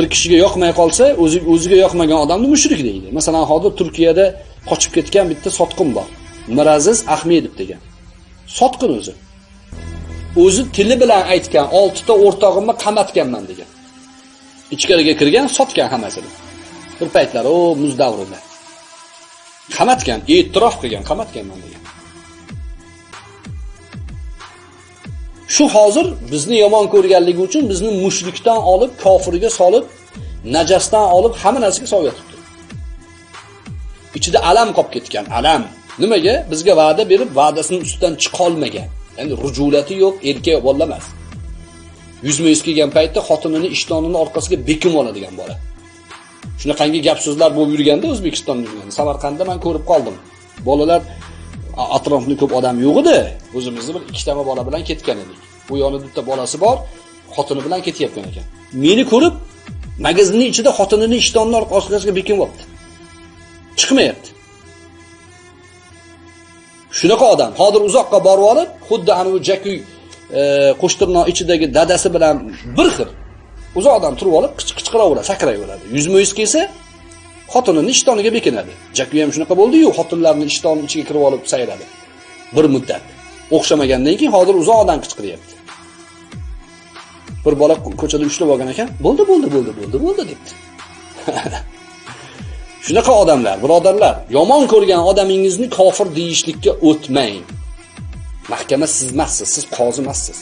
bir kishiga yoqmay qolsa, o'ziga yoqmagan odamni mushrik deydi. Masalan, hozir Turkiyada qochib ketgan bitta sotqin bor. Miraziz Ahmedov degan. Sotqin o'zi. O'zi tili bilan aytgan oltita o'rtog'imni qamatganman degan. Ichkariga kirgan, sotgan hammasini. Bir paytlar o muz davrida. Qamatgan, e'tirof qilgan, qamatganman degan. Shu hozir bizni yomon ko'rganligi uchun bizni mushrikdan olib kofirga solib, najasdan olib hamma narsaga solib yotibdi. Ichida alam qolib ketgan, alam. Nimaga? Bizga va'da berib, va'dasini ustidan chiqa olmagan. Ya'ni rujulati yo'q, erkak bola emas. Yuzma-yuz kelgan paytda xotinini ishtonini orqasiga bekim oladigan bola. Shunaqangi gap so'zlar bo'lib yurganda O'zbekistonda Samarqandda men ko'rib qoldim. Bolalar atrofida ko'p odam yo'q edi. O'zimizni bir ikkita bola bilan ketgan edik. Bu yonida bitta bolasi bor, xotini bilan ketyapgan ekan. Meni ko'rib, magazinning ichida xotinini ishtonini orqasiga bekinyapti. Chiqmayapti. Shunaqa odam hozir uzoqqa borib olib, xuddi anavi jakuy e, qo'shtirnoq ichidagi dadasi bilan bir xil. Uzoqdan turib olib, qichqiraveradi, sakrayveradi. Yuzma-yuz kelsa, xotinini ishtoniga bekinadi. jaku ham shunaqa bo'ldi-yu, xotinlarni ishtonining ichiga kirib olib sayradi. Bir muddat. O'xshamagandan keyin hozir uzoqdan qichqiryapti. Bir bola ko'chada ushlab olgan ekan, bo'ldi, bo'ldi, bo'ldi, bo'ldi, bo'ldi debdi. Shunaqa odamlar, birodarlar, yomon ko'rgan odamingizni kofir deyishlikka o'tmang. Mahkama siz emassiz, siz qozi emassiz.